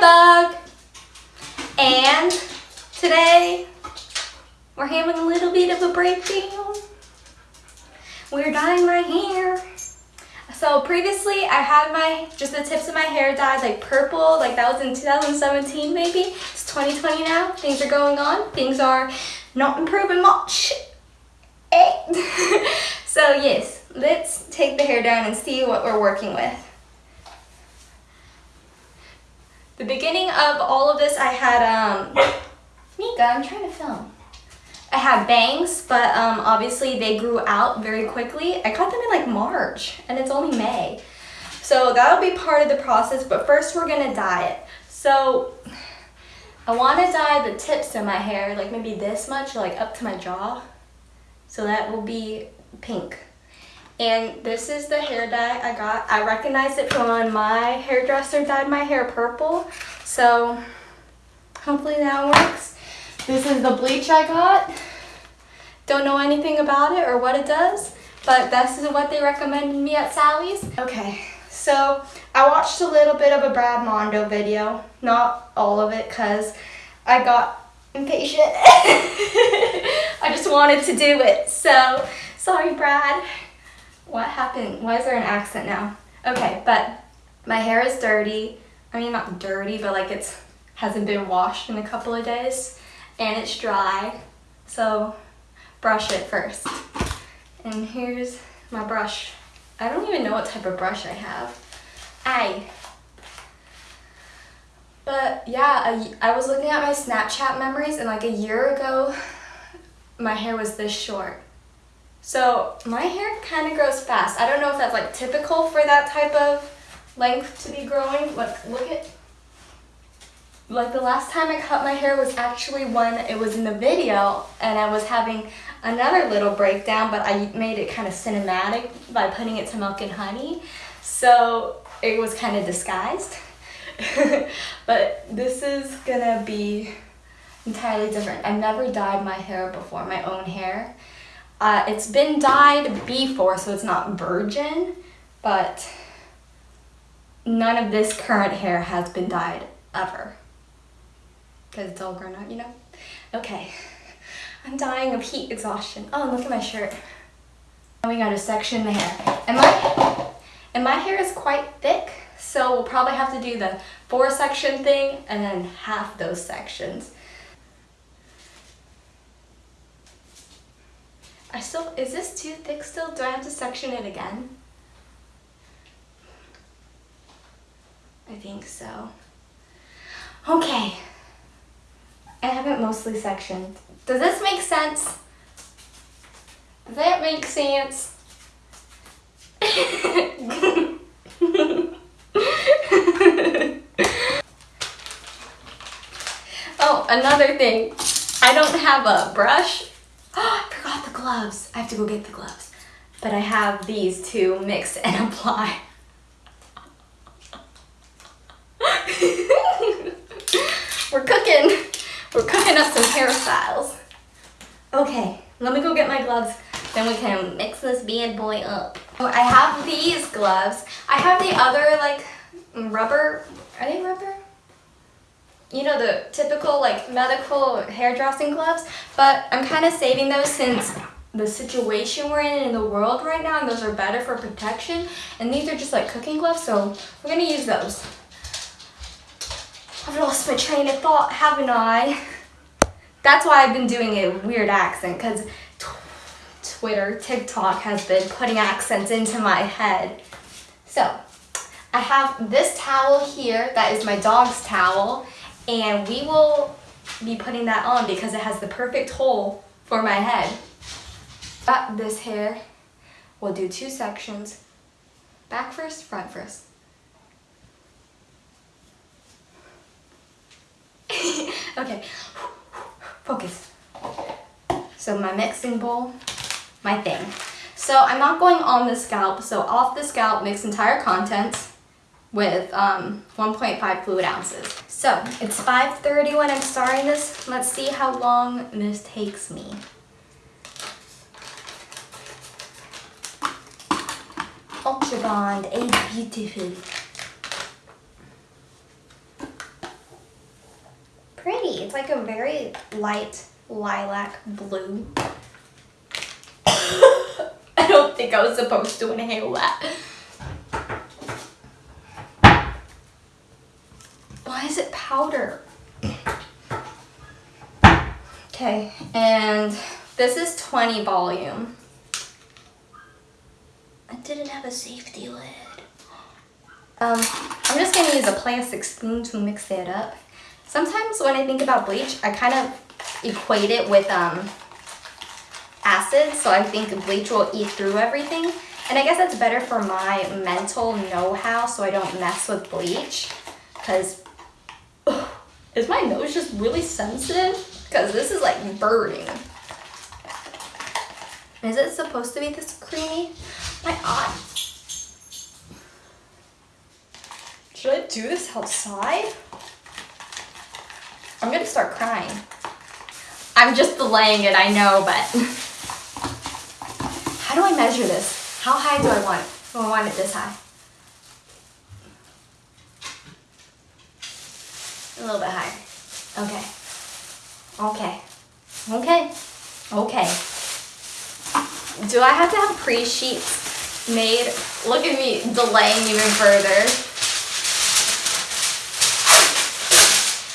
bug. And today we're having a little bit of a breakdown. We're dyeing my hair. So previously I had my, just the tips of my hair dyed like purple, like that was in 2017 maybe. It's 2020 now, things are going on. Things are not improving much. Eh? so yes, let's take the hair down and see what we're working with. The beginning of all of this I had, um, Mika, I'm trying to film. I had bangs, but um, obviously they grew out very quickly. I got them in like March and it's only May. So that'll be part of the process, but first we're gonna dye it. So I wanna dye the tips of my hair, like maybe this much, like up to my jaw. So that will be pink. And this is the hair dye I got. I recognized it from when my hairdresser dyed my hair purple. So hopefully that works. This is the bleach I got. Don't know anything about it or what it does, but this is what they recommended me at Sally's. Okay, so I watched a little bit of a Brad Mondo video, not all of it because I got impatient. I just wanted to do it, so sorry Brad. What happened? Why is there an accent now? Okay, but my hair is dirty. I mean, not dirty, but like it's hasn't been washed in a couple of days and it's dry. So brush it first. And here's my brush. I don't even know what type of brush I have. I. But yeah, I, I was looking at my Snapchat memories and like a year ago, my hair was this short. So my hair kind of grows fast. I don't know if that's like typical for that type of length to be growing. Like, look at like the last time I cut my hair was actually when it was in the video and I was having another little breakdown but I made it kind of cinematic by putting it to milk and honey so it was kind of disguised but this is gonna be entirely different I've never dyed my hair before my own hair uh, it's been dyed before so it's not virgin but none of this current hair has been dyed ever because it's all grown out, you know? Okay, I'm dying of heat exhaustion. Oh, look at my shirt. And we got to section the hair. And my, and my hair is quite thick, so we'll probably have to do the four section thing and then half those sections. I still, is this too thick still? Do I have to section it again? I think so. Okay, I have it mostly sectioned. Does this make sense? Does that make sense? oh, another thing. I don't have a brush. Oh, I forgot the gloves. I have to go get the gloves. But I have these to mix and apply. We're cooking. We're cooking up some hairstyles. Okay, let me go get my gloves. Then we can mix this bad boy up. I have these gloves. I have the other like rubber, are they rubber? You know, the typical like medical hairdressing gloves, but I'm kind of saving those since the situation we're in in the world right now and those are better for protection and these are just like cooking gloves so we're gonna use those I've lost my train of thought, haven't I? That's why I've been doing a weird accent, because Twitter, TikTok has been putting accents into my head. So, I have this towel here, that is my dog's towel, and we will be putting that on because it has the perfect hole for my head. Got this hair, we'll do two sections, back first, front first. okay, focus. So my mixing bowl, my thing. So I'm not going on the scalp, so off the scalp, mix entire contents with um, 1.5 fluid ounces. So it's 5.30 when I'm starting this. Let's see how long this takes me. Ultra Bond, a beautiful. Pretty. It's like a very light lilac blue. I don't think I was supposed to inhale that. Why is it powder? Okay, and this is 20 volume. Safety lid. Um, I'm just gonna use a plastic spoon to mix it up. Sometimes when I think about bleach, I kind of equate it with um, acid, so I think bleach will eat through everything. And I guess that's better for my mental know-how so I don't mess with bleach. Because, is my nose just really sensitive? Because this is like burning. Is it supposed to be this creamy? My eye. Should I do this outside? I'm gonna start crying. I'm just delaying it, I know, but how do I measure this? How high do I want it? Do I want it this high? A little bit higher. Okay. Okay. Okay. Okay. Do I have to have pre-sheets made? Look at me delaying even further.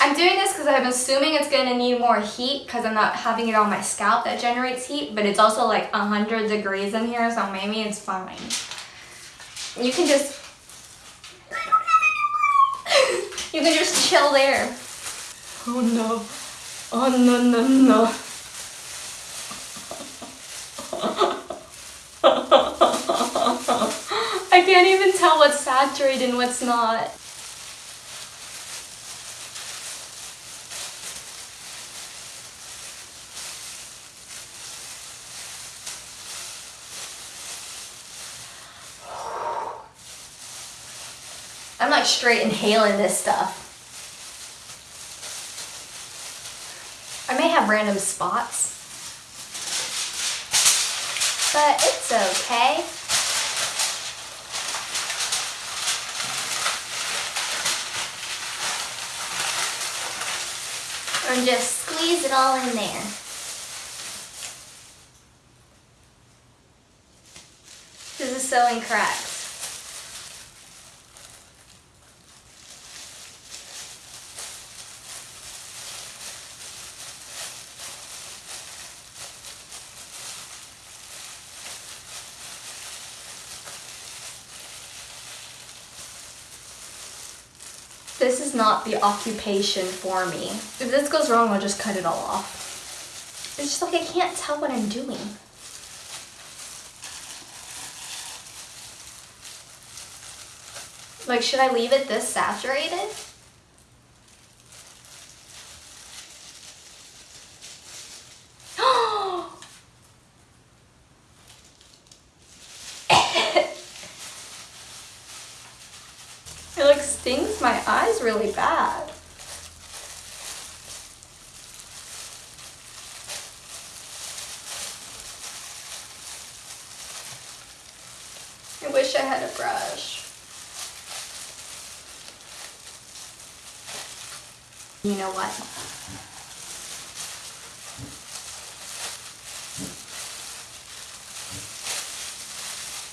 I'm doing this because I'm assuming it's going to need more heat because I'm not having it on my scalp that generates heat, but it's also like 100 degrees in here, so maybe it's fine. You can just... you can just chill there. Oh no. Oh no, no, no. I can't even tell what's saturated and what's not. I'm like straight inhaling this stuff. I may have random spots, but it's okay. And just squeeze it all in there. This is so incorrect. This is not the occupation for me. If this goes wrong, I'll just cut it all off. It's just like I can't tell what I'm doing. Like, should I leave it this saturated? It like stings my eyes really bad. I wish I had a brush. You know what?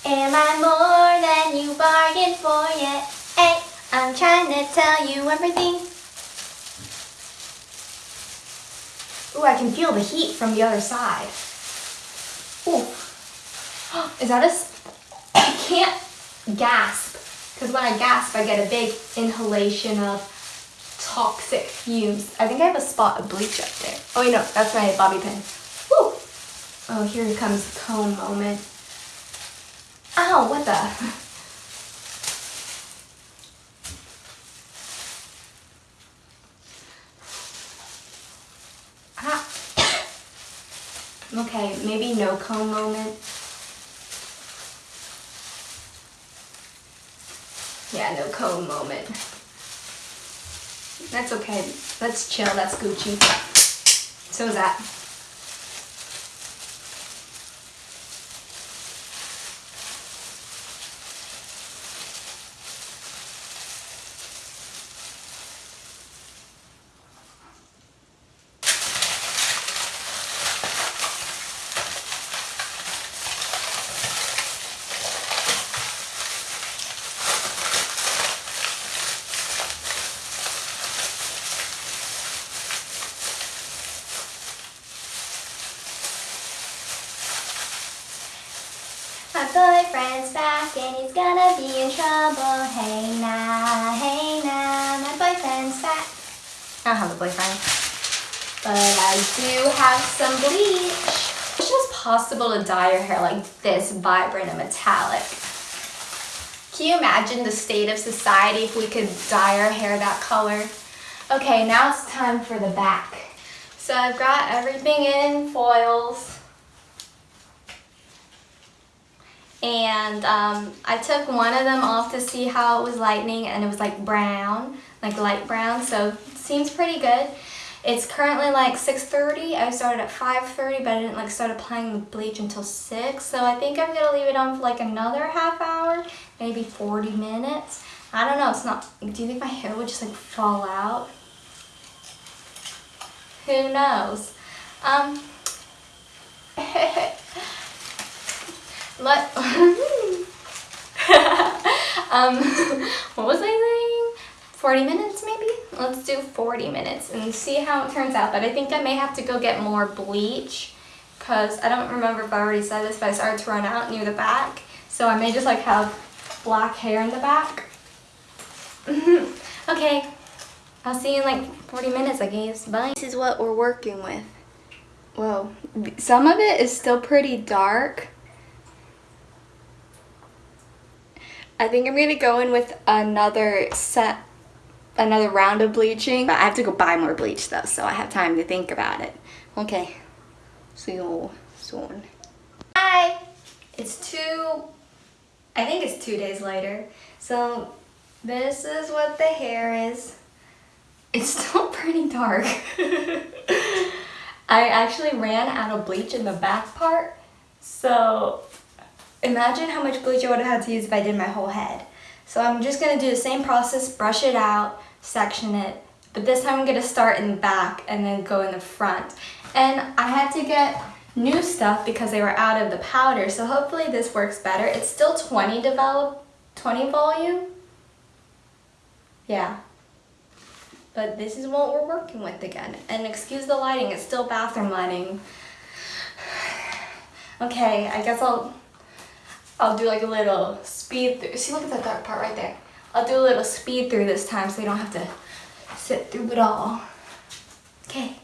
Am I more than you bargained for yet? Trying to tell you everything. Ooh, I can feel the heat from the other side. Ooh. Is that a... I can't gasp. Because when I gasp, I get a big inhalation of toxic fumes. I think I have a spot of bleach up there. Oh, you know, that's my bobby pin. Woo! Oh, here comes the cone moment. Ow, what the? okay, maybe no cone moment. Yeah, no cone moment. That's okay. Let's chill. That's Gucci. So is that. Boyfriend's back and he's gonna be in trouble. Hey now, hey now, my boyfriend's back. I don't have a boyfriend, but I do have some bleach. It's just possible to dye your hair like this vibrant and metallic. Can you imagine the state of society if we could dye our hair that color? Okay, now it's time for the back. So I've got everything in foils. And um, I took one of them off to see how it was lightening and it was like brown, like light brown, so it seems pretty good. It's currently like 6.30. I started at 5.30, but I didn't like start applying the bleach until 6. So I think I'm gonna leave it on for like another half hour, maybe 40 minutes. I don't know, it's not, do you think my hair would just like fall out? Who knows? Um, let, um, what was I saying? 40 minutes maybe? Let's do 40 minutes and see how it turns out. But I think I may have to go get more bleach because I don't remember if I already said this, but I started to run out near the back. So I may just like have black hair in the back. okay, I'll see you in like 40 minutes, I guess. Bye. This is what we're working with. Whoa. Some of it is still pretty dark. I think I'm to go in with another set, another round of bleaching. But I have to go buy more bleach though, so I have time to think about it. Okay. See you soon. Hi! It's two, I think it's two days later. So this is what the hair is. It's still pretty dark. I actually ran out of bleach in the back part. So imagine how much bleach I would have had to use if I did my whole head. So I'm just going to do the same process, brush it out, section it. But this time I'm going to start in the back and then go in the front. And I had to get new stuff because they were out of the powder. So hopefully this works better. It's still 20 develop, 20 volume. Yeah, but this is what we're working with again. And excuse the lighting, it's still bathroom lighting. Okay, I guess I'll I'll do like a little speed through. See, look at that dark part right there. I'll do a little speed through this time so you don't have to sit through it all. Okay.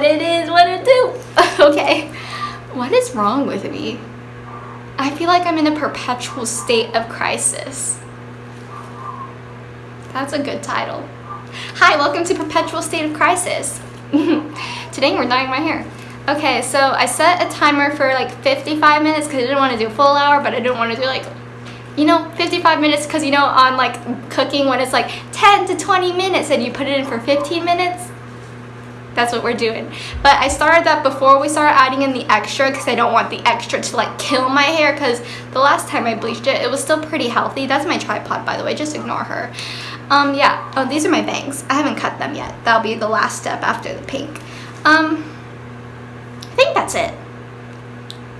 What it is, what it do. okay, what is wrong with me? I feel like I'm in a perpetual state of crisis. That's a good title. Hi, welcome to Perpetual State of Crisis. Today we're dyeing my hair. Okay, so I set a timer for like 55 minutes because I didn't want to do a full hour, but I didn't want to do like, you know, 55 minutes because you know on like cooking when it's like 10 to 20 minutes and you put it in for 15 minutes, that's what we're doing. But I started that before we started adding in the extra because I don't want the extra to like kill my hair because the last time I bleached it it was still pretty healthy. That's my tripod by the way. Just ignore her. Um yeah. Oh these are my bangs. I haven't cut them yet. That'll be the last step after the pink. Um I think that's it.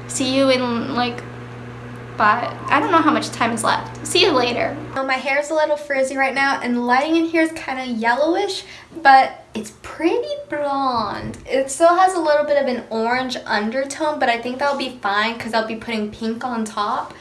See you in like but I don't know how much time is left. See you later. Well, my hair is a little frizzy right now and the lighting in here is kind of yellowish, but it's pretty blonde. It still has a little bit of an orange undertone, but I think that'll be fine because I'll be putting pink on top.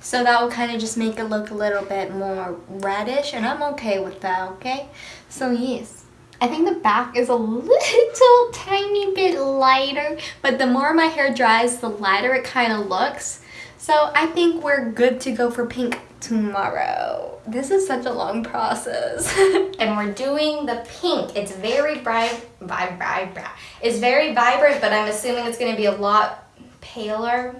So that will kind of just make it look a little bit more reddish and I'm okay with that, okay? So yes. I think the back is a little tiny bit lighter, but the more my hair dries, the lighter it kind of looks. So I think we're good to go for pink tomorrow. This is such a long process. and we're doing the pink. It's very bright, bright, bright. It's very vibrant, but I'm assuming it's gonna be a lot paler.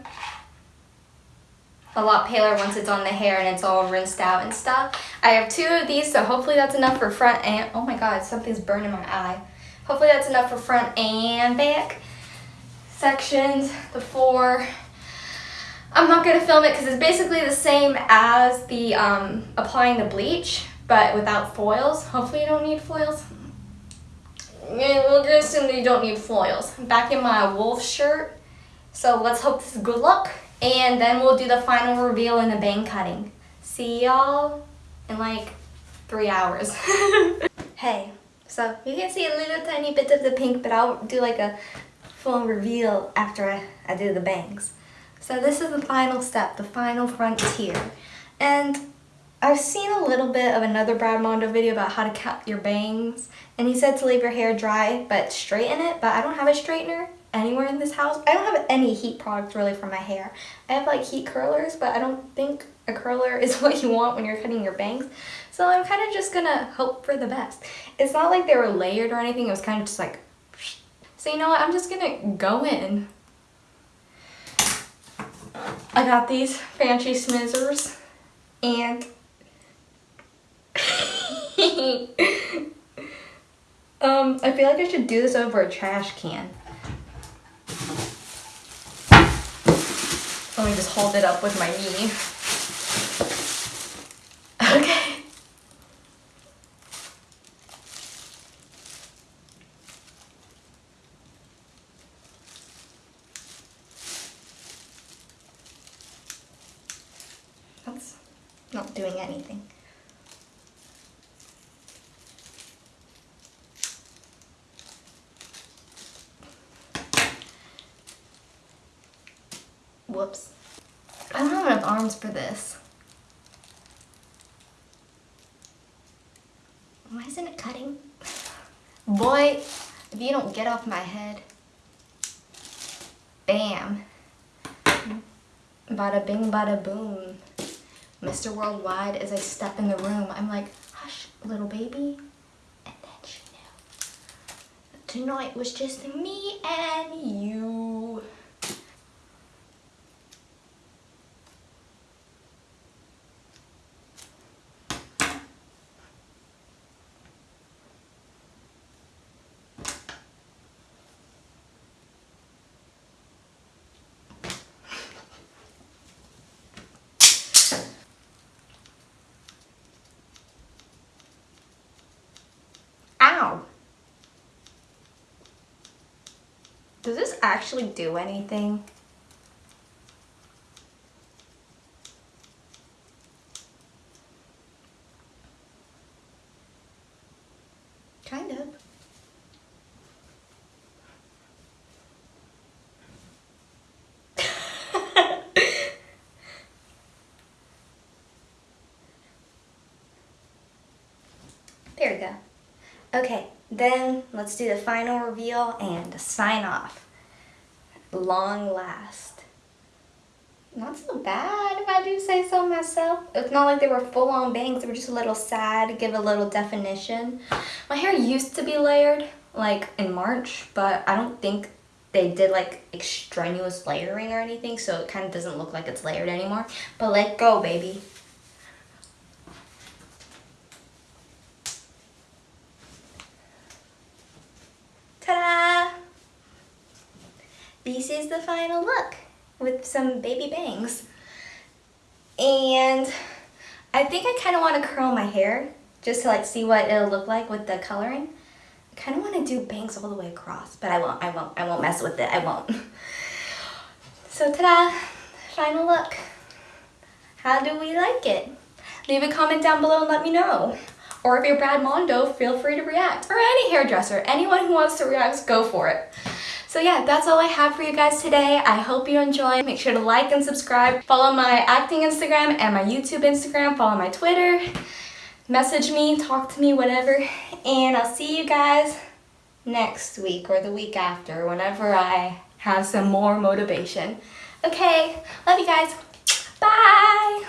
A lot paler once it's on the hair and it's all rinsed out and stuff. I have two of these, so hopefully that's enough for front and, oh my God, something's burning my eye. Hopefully that's enough for front and back sections, the four. I'm not going to film it because it's basically the same as the um, applying the bleach, but without foils. Hopefully you don't need foils. We'll just assume that you don't need foils. I'm back in my wolf shirt, so let's hope this is good luck. And then we'll do the final reveal in the bang cutting. See y'all in like three hours. hey, so you can see a little tiny bit of the pink, but I'll do like a full reveal after I, I do the bangs. So this is the final step, the final frontier. And I've seen a little bit of another Brad Mondo video about how to cut your bangs. And he said to leave your hair dry, but straighten it. But I don't have a straightener anywhere in this house. I don't have any heat products really for my hair. I have like heat curlers, but I don't think a curler is what you want when you're cutting your bangs. So I'm kind of just gonna hope for the best. It's not like they were layered or anything. It was kind of just like so you know what, I'm just gonna go in. I got these fancy smizzers and um, I feel like I should do this over a trash can. Let me just hold it up with my knee. not doing anything. Whoops. I don't have enough arms for this. Why isn't it cutting? Boy, if you don't get off my head. Bam. Bada bing, bada boom. Mr. Worldwide as I step in the room. I'm like, hush, little baby. And then she knew. Tonight was just me and you. Does this actually do anything? Kind of. there we go. Okay, then let's do the final reveal and sign off. Long last. Not so bad if I do say so myself. It's not like they were full on bangs, they were just a little sad give a little definition. My hair used to be layered like in March, but I don't think they did like extraneous layering or anything, so it kind of doesn't look like it's layered anymore. But let go, baby. This is the final look with some baby bangs. And I think I kind of want to curl my hair just to like see what it'll look like with the coloring. I kind of want to do bangs all the way across, but I won't, I won't, I won't mess with it, I won't. So ta-da, final look. How do we like it? Leave a comment down below and let me know. Or if you're Brad Mondo, feel free to react. Or any hairdresser, anyone who wants to react, go for it. So yeah, that's all I have for you guys today. I hope you enjoyed. Make sure to like and subscribe. Follow my acting Instagram and my YouTube Instagram. Follow my Twitter. Message me, talk to me, whatever. And I'll see you guys next week or the week after, whenever I have some more motivation. Okay, love you guys. Bye!